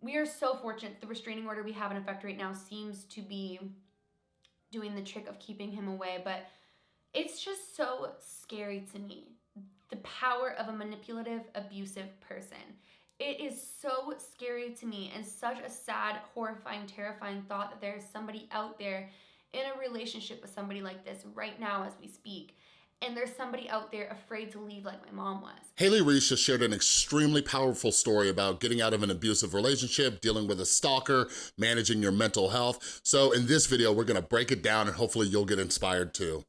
we are so fortunate. The restraining order we have in effect right now seems to be doing the trick of keeping him away, but it's just so scary to me. The power of a manipulative, abusive person. It is so scary to me and such a sad, horrifying, terrifying thought that there is somebody out there in a relationship with somebody like this right now as we speak and there's somebody out there afraid to leave like my mom was. Haley Reese just shared an extremely powerful story about getting out of an abusive relationship, dealing with a stalker, managing your mental health. So in this video, we're gonna break it down and hopefully you'll get inspired too.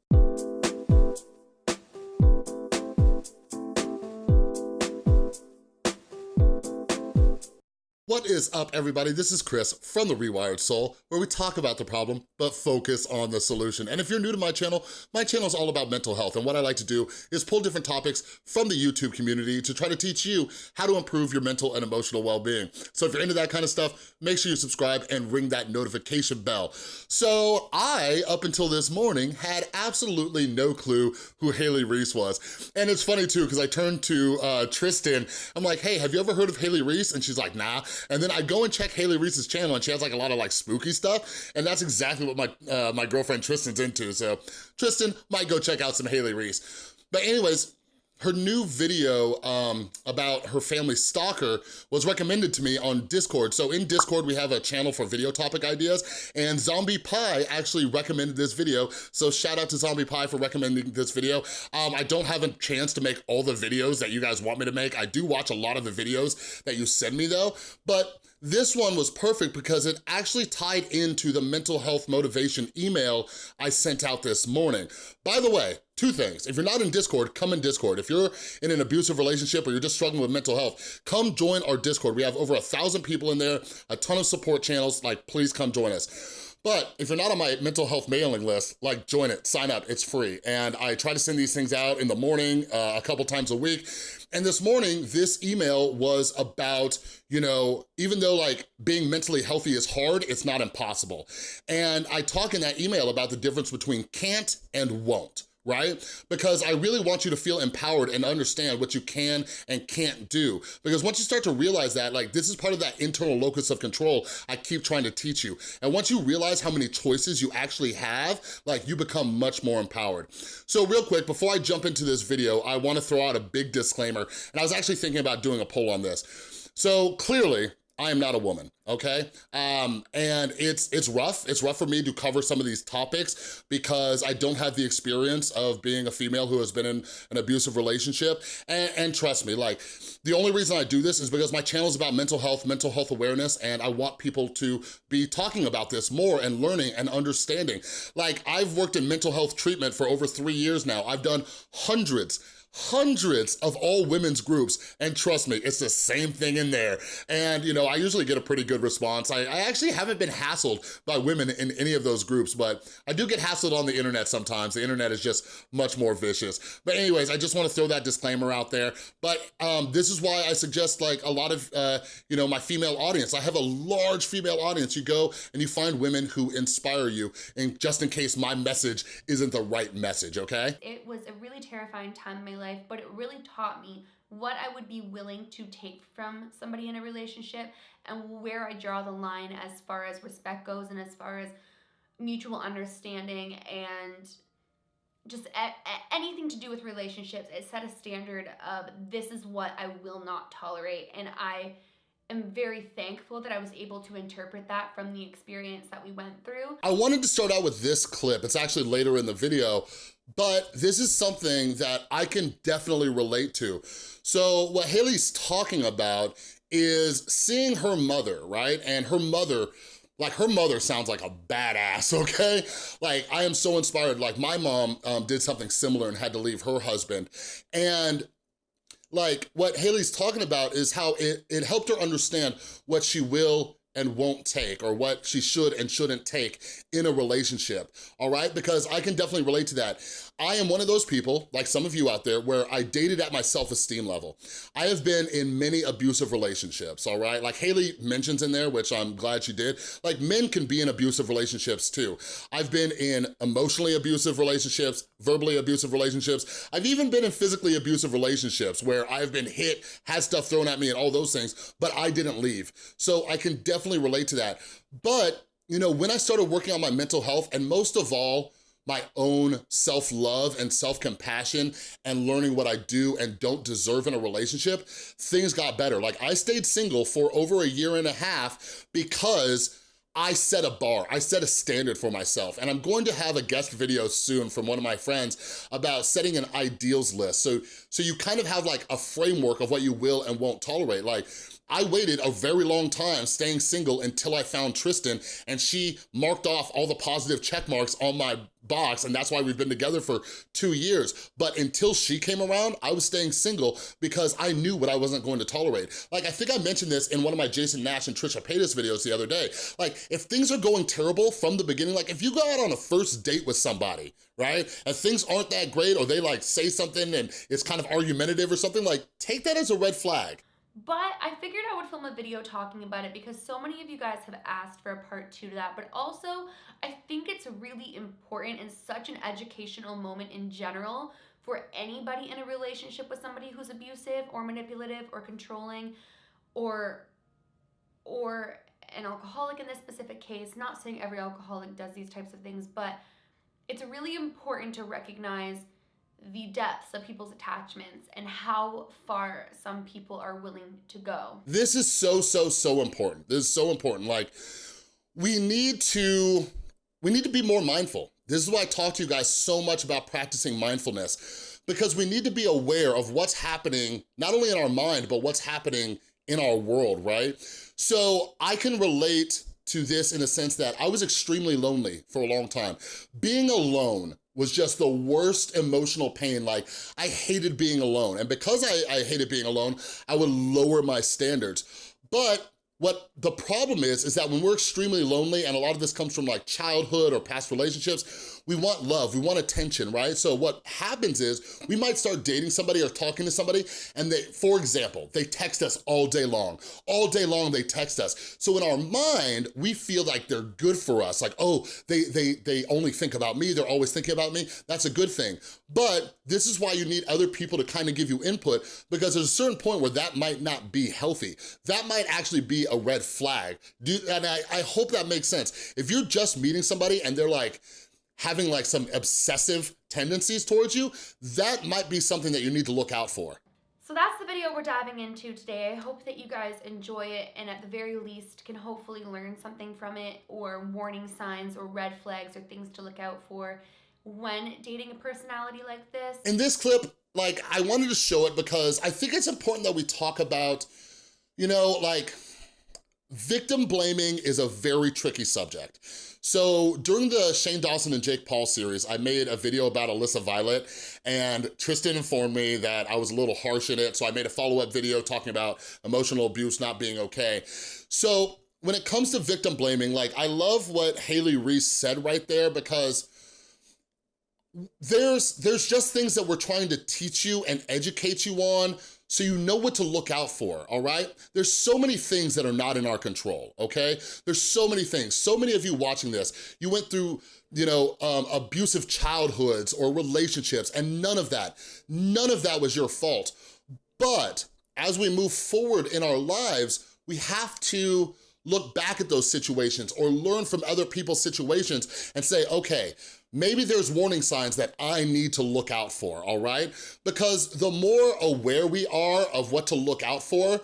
What is up, everybody? This is Chris from The Rewired Soul, where we talk about the problem, but focus on the solution. And if you're new to my channel, my channel is all about mental health, and what I like to do is pull different topics from the YouTube community to try to teach you how to improve your mental and emotional well-being. So if you're into that kind of stuff, make sure you subscribe and ring that notification bell. So I, up until this morning, had absolutely no clue who Haley Reese was. And it's funny too, because I turned to uh, Tristan, I'm like, hey, have you ever heard of Haley Reese? And she's like, nah. And then I go and check Haley Reese's channel and she has like a lot of like spooky stuff. And that's exactly what my, uh, my girlfriend Tristan's into. So Tristan might go check out some Haley Reese. But anyways, her new video um, about her family stalker was recommended to me on Discord. So in Discord, we have a channel for video topic ideas, and Zombie Pie actually recommended this video. So shout out to Zombie Pie for recommending this video. Um, I don't have a chance to make all the videos that you guys want me to make. I do watch a lot of the videos that you send me though, but this one was perfect because it actually tied into the mental health motivation email I sent out this morning. By the way, two things. If you're not in Discord, come in Discord. If you're in an abusive relationship or you're just struggling with mental health, come join our Discord. We have over a thousand people in there, a ton of support channels, like please come join us. But if you're not on my mental health mailing list, like join it, sign up, it's free. And I try to send these things out in the morning uh, a couple times a week. And this morning, this email was about, you know, even though like being mentally healthy is hard, it's not impossible. And I talk in that email about the difference between can't and won't right? Because I really want you to feel empowered and understand what you can and can't do. Because once you start to realize that, like this is part of that internal locus of control I keep trying to teach you. And once you realize how many choices you actually have, like you become much more empowered. So real quick, before I jump into this video, I wanna throw out a big disclaimer. And I was actually thinking about doing a poll on this. So clearly, I am not a woman, okay? Um, and it's it's rough. It's rough for me to cover some of these topics because I don't have the experience of being a female who has been in an abusive relationship. And, and trust me, like, the only reason I do this is because my channel is about mental health, mental health awareness, and I want people to be talking about this more and learning and understanding. Like, I've worked in mental health treatment for over three years now. I've done hundreds hundreds of all women's groups, and trust me, it's the same thing in there. And, you know, I usually get a pretty good response. I, I actually haven't been hassled by women in any of those groups, but I do get hassled on the internet sometimes. The internet is just much more vicious. But anyways, I just wanna throw that disclaimer out there. But um, this is why I suggest like a lot of, uh, you know, my female audience. I have a large female audience. You go and you find women who inspire you, and just in case my message isn't the right message, okay? It was a really terrifying time in my life, but it really taught me what I would be willing to take from somebody in a relationship and where I draw the line as far as respect goes and as far as mutual understanding and just anything to do with relationships. It set a standard of this is what I will not tolerate and I am very thankful that I was able to interpret that from the experience that we went through. I wanted to start out with this clip. It's actually later in the video, but this is something that I can definitely relate to. So what Haley's talking about is seeing her mother, right? And her mother like her mother sounds like a badass, okay? Like I am so inspired. Like my mom um, did something similar and had to leave her husband. And like what Haley's talking about is how it, it helped her understand what she will and won't take or what she should and shouldn't take in a relationship, all right? Because I can definitely relate to that. I am one of those people, like some of you out there, where I dated at my self-esteem level. I have been in many abusive relationships, all right? Like Haley mentions in there, which I'm glad she did, like men can be in abusive relationships too. I've been in emotionally abusive relationships, verbally abusive relationships. I've even been in physically abusive relationships where I've been hit, had stuff thrown at me and all those things, but I didn't leave. So I can definitely relate to that. But, you know, when I started working on my mental health, and most of all, my own self-love and self-compassion and learning what I do and don't deserve in a relationship, things got better. Like I stayed single for over a year and a half because I set a bar, I set a standard for myself. And I'm going to have a guest video soon from one of my friends about setting an ideals list. So, so you kind of have like a framework of what you will and won't tolerate. Like I waited a very long time staying single until I found Tristan and she marked off all the positive check marks on my box and that's why we've been together for two years. But until she came around, I was staying single because I knew what I wasn't going to tolerate. Like, I think I mentioned this in one of my Jason Nash and Trisha Paytas videos the other day. Like, if things are going terrible from the beginning, like if you go out on a first date with somebody, right? And things aren't that great or they like say something and it's kind of argumentative or something, like take that as a red flag. But I figured I would film a video talking about it because so many of you guys have asked for a part two to that. But also, I think it's really important and such an educational moment in general for anybody in a relationship with somebody who's abusive or manipulative or controlling or or an alcoholic in this specific case. Not saying every alcoholic does these types of things, but it's really important to recognize the depths of people's attachments and how far some people are willing to go. This is so, so, so important. This is so important. Like, we need to, we need to be more mindful. This is why I talk to you guys so much about practicing mindfulness because we need to be aware of what's happening, not only in our mind, but what's happening in our world, right? So I can relate to this in a sense that I was extremely lonely for a long time. Being alone was just the worst emotional pain. Like, I hated being alone. And because I, I hated being alone, I would lower my standards. But what the problem is, is that when we're extremely lonely, and a lot of this comes from like childhood or past relationships, we want love, we want attention, right? So what happens is we might start dating somebody or talking to somebody and they, for example, they text us all day long. All day long they text us. So in our mind, we feel like they're good for us. Like, oh, they, they, they only think about me, they're always thinking about me. That's a good thing. But this is why you need other people to kind of give you input because there's a certain point where that might not be healthy. That might actually be a red flag. Do, and I, I hope that makes sense. If you're just meeting somebody and they're like, having like some obsessive tendencies towards you, that might be something that you need to look out for. So that's the video we're diving into today. I hope that you guys enjoy it and at the very least can hopefully learn something from it or warning signs or red flags or things to look out for when dating a personality like this. In this clip, like I wanted to show it because I think it's important that we talk about, you know, like victim blaming is a very tricky subject. So during the Shane Dawson and Jake Paul series, I made a video about Alyssa Violet and Tristan informed me that I was a little harsh in it. So I made a follow-up video talking about emotional abuse not being okay. So when it comes to victim blaming, like I love what Haley Reese said right there because there's there's just things that we're trying to teach you and educate you on so you know what to look out for, all right? There's so many things that are not in our control, okay? There's so many things. So many of you watching this, you went through you know, um, abusive childhoods or relationships, and none of that, none of that was your fault. But as we move forward in our lives, we have to look back at those situations or learn from other people's situations and say, okay, maybe there's warning signs that I need to look out for, all right? Because the more aware we are of what to look out for,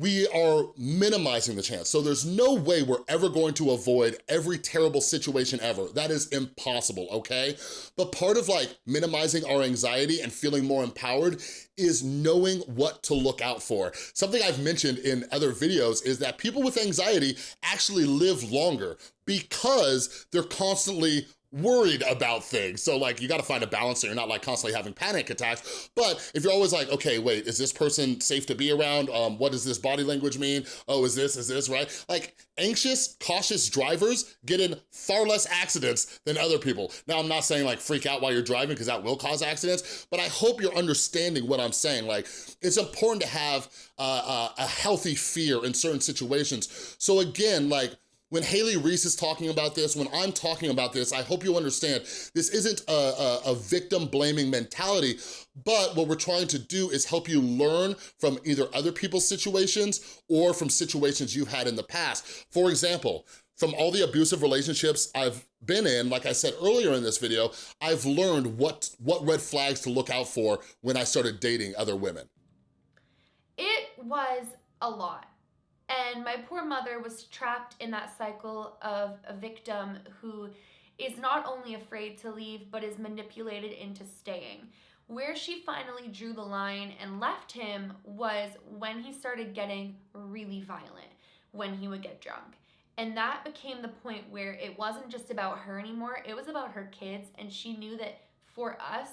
we are minimizing the chance. So there's no way we're ever going to avoid every terrible situation ever. That is impossible, okay? But part of like minimizing our anxiety and feeling more empowered is knowing what to look out for. Something I've mentioned in other videos is that people with anxiety actually live longer because they're constantly worried about things. So like you gotta find a balance so you're not like constantly having panic attacks. But if you're always like, okay, wait, is this person safe to be around? Um, what does this body language mean? Oh, is this, is this, right? Like anxious, cautious drivers get in far less accidents than other people. Now, I'm not saying like freak out while you're driving because that will cause accidents, but I hope you're understanding what I'm saying. Like it's important to have uh, uh, a healthy fear in certain situations. So again, like when Haley Reese is talking about this, when I'm talking about this, I hope you understand this isn't a, a, a, victim blaming mentality, but what we're trying to do is help you learn from either other people's situations or from situations you've had in the past. For example, from all the abusive relationships I've been in, like I said earlier in this video, I've learned what, what red flags to look out for when I started dating other women. It was a lot. And my poor mother was trapped in that cycle of a victim who is not only afraid to leave, but is manipulated into staying. Where she finally drew the line and left him was when he started getting really violent, when he would get drunk. And that became the point where it wasn't just about her anymore, it was about her kids, and she knew that for us,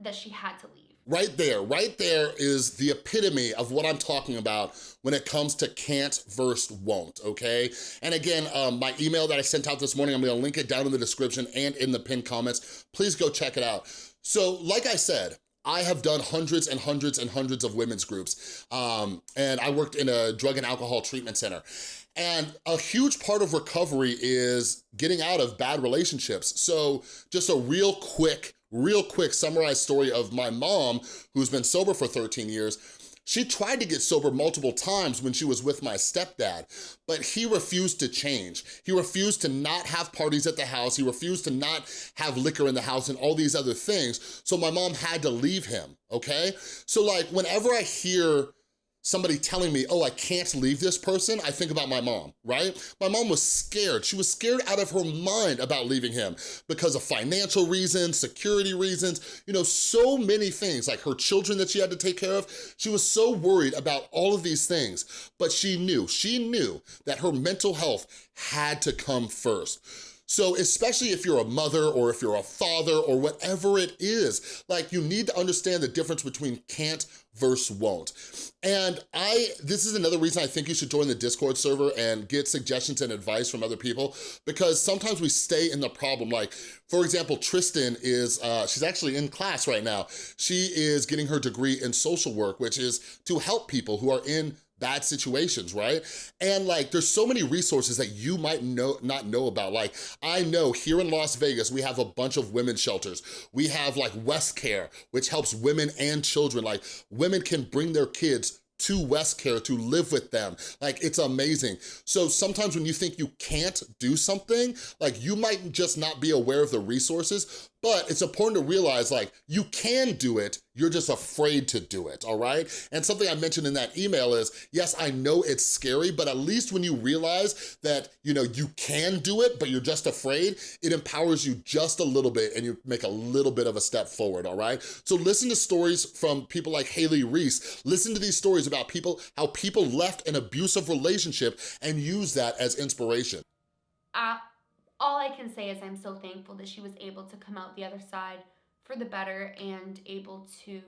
that she had to leave. Right there, right there is the epitome of what I'm talking about when it comes to can't versus won't, okay? And again, um, my email that I sent out this morning, I'm gonna link it down in the description and in the pinned comments. Please go check it out. So like I said, I have done hundreds and hundreds and hundreds of women's groups, um, and I worked in a drug and alcohol treatment center. And a huge part of recovery is getting out of bad relationships. So just a real quick real quick summarized story of my mom, who's been sober for 13 years, she tried to get sober multiple times when she was with my stepdad, but he refused to change. He refused to not have parties at the house. He refused to not have liquor in the house and all these other things. So my mom had to leave him, okay? So like whenever I hear somebody telling me, oh, I can't leave this person, I think about my mom, right? My mom was scared. She was scared out of her mind about leaving him because of financial reasons, security reasons, you know, so many things, like her children that she had to take care of. She was so worried about all of these things, but she knew, she knew that her mental health had to come first. So especially if you're a mother or if you're a father or whatever it is, like you need to understand the difference between can't versus won't. And I, this is another reason I think you should join the Discord server and get suggestions and advice from other people because sometimes we stay in the problem. Like, for example, Tristan is, uh, she's actually in class right now. She is getting her degree in social work, which is to help people who are in bad situations, right? And like, there's so many resources that you might know not know about. Like, I know here in Las Vegas, we have a bunch of women's shelters. We have like WestCare, which helps women and children. Like, women can bring their kids to WestCare to live with them. Like, it's amazing. So sometimes when you think you can't do something, like you might just not be aware of the resources, but it's important to realize like you can do it, you're just afraid to do it, all right? And something I mentioned in that email is, yes, I know it's scary, but at least when you realize that, you know, you can do it, but you're just afraid, it empowers you just a little bit and you make a little bit of a step forward, all right? So listen to stories from people like Haley Reese. Listen to these stories about people, how people left an abusive relationship and use that as inspiration. Uh all I can say is I'm so thankful that she was able to come out the other side for the better and able to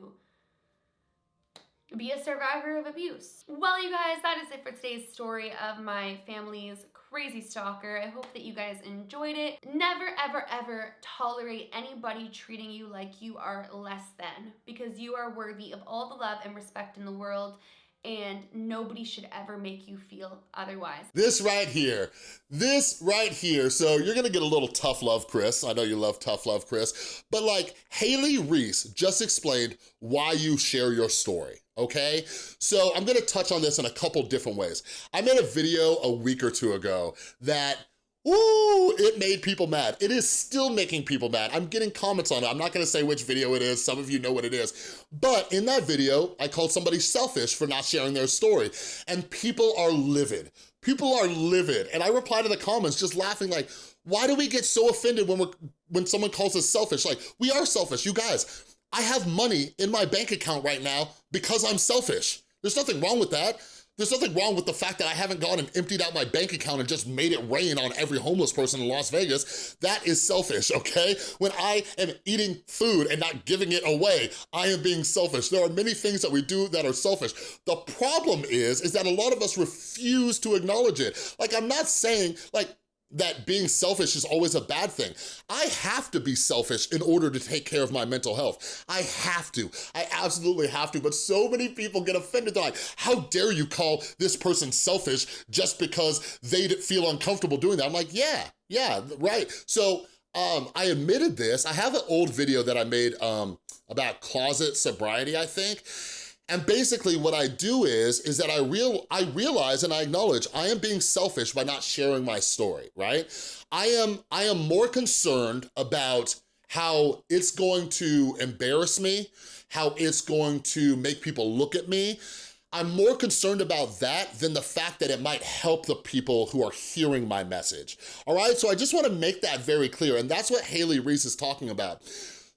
be a survivor of abuse. Well, you guys, that is it for today's story of my family's crazy stalker. I hope that you guys enjoyed it. Never, ever, ever tolerate anybody treating you like you are less than because you are worthy of all the love and respect in the world and nobody should ever make you feel otherwise. This right here, this right here, so you're gonna get a little tough love, Chris. I know you love tough love, Chris, but like Haley Reese just explained why you share your story okay? So I'm gonna touch on this in a couple different ways. I made a video a week or two ago that Ooh, it made people mad. It is still making people mad. I'm getting comments on it. I'm not gonna say which video it is. Some of you know what it is. But in that video, I called somebody selfish for not sharing their story. And people are livid. People are livid. And I reply to the comments just laughing like, why do we get so offended when, we're, when someone calls us selfish? Like, we are selfish, you guys. I have money in my bank account right now because I'm selfish. There's nothing wrong with that. There's nothing wrong with the fact that I haven't gone and emptied out my bank account and just made it rain on every homeless person in Las Vegas. That is selfish, okay? When I am eating food and not giving it away, I am being selfish. There are many things that we do that are selfish. The problem is, is that a lot of us refuse to acknowledge it. Like, I'm not saying, like, that being selfish is always a bad thing. I have to be selfish in order to take care of my mental health. I have to, I absolutely have to, but so many people get offended. They're like, how dare you call this person selfish just because they feel uncomfortable doing that? I'm like, yeah, yeah, right. So um, I admitted this. I have an old video that I made um, about closet sobriety, I think, and basically what I do is, is that I, real, I realize and I acknowledge I am being selfish by not sharing my story, right? I am, I am more concerned about how it's going to embarrass me, how it's going to make people look at me. I'm more concerned about that than the fact that it might help the people who are hearing my message, all right? So I just wanna make that very clear, and that's what Haley Reese is talking about.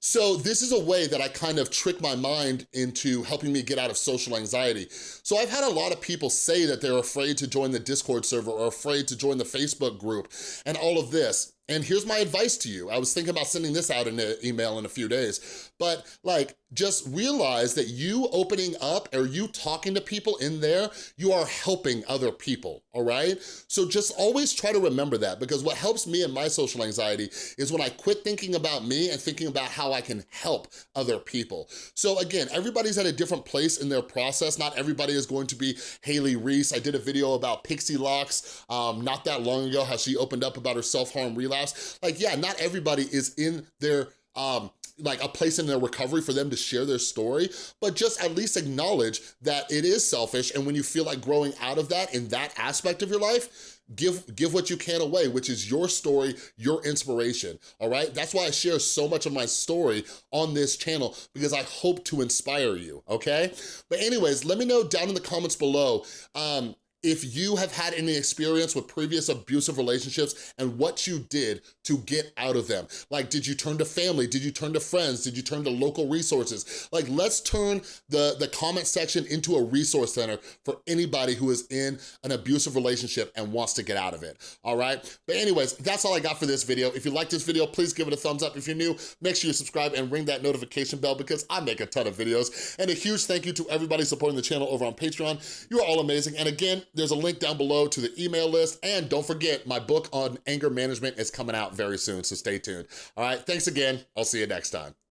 So this is a way that I kind of trick my mind into helping me get out of social anxiety. So I've had a lot of people say that they're afraid to join the Discord server or afraid to join the Facebook group and all of this. And here's my advice to you. I was thinking about sending this out in an email in a few days, but like, just realize that you opening up or you talking to people in there, you are helping other people, all right? So just always try to remember that because what helps me in my social anxiety is when I quit thinking about me and thinking about how I can help other people. So again, everybody's at a different place in their process. Not everybody is going to be Haley Reese. I did a video about Pixielocks um, not that long ago, how she opened up about her self-harm relapse. Like, yeah, not everybody is in their um, like a place in their recovery for them to share their story, but just at least acknowledge that it is selfish and when you feel like growing out of that in that aspect of your life, give give what you can away, which is your story, your inspiration, all right? That's why I share so much of my story on this channel because I hope to inspire you, okay? But anyways, let me know down in the comments below, um, if you have had any experience with previous abusive relationships and what you did to get out of them. Like, did you turn to family? Did you turn to friends? Did you turn to local resources? Like, let's turn the, the comment section into a resource center for anybody who is in an abusive relationship and wants to get out of it, all right? But anyways, that's all I got for this video. If you like this video, please give it a thumbs up. If you're new, make sure you subscribe and ring that notification bell because I make a ton of videos. And a huge thank you to everybody supporting the channel over on Patreon. You are all amazing. And again, there's a link down below to the email list. And don't forget, my book on anger management is coming out very soon, so stay tuned. All right, thanks again. I'll see you next time.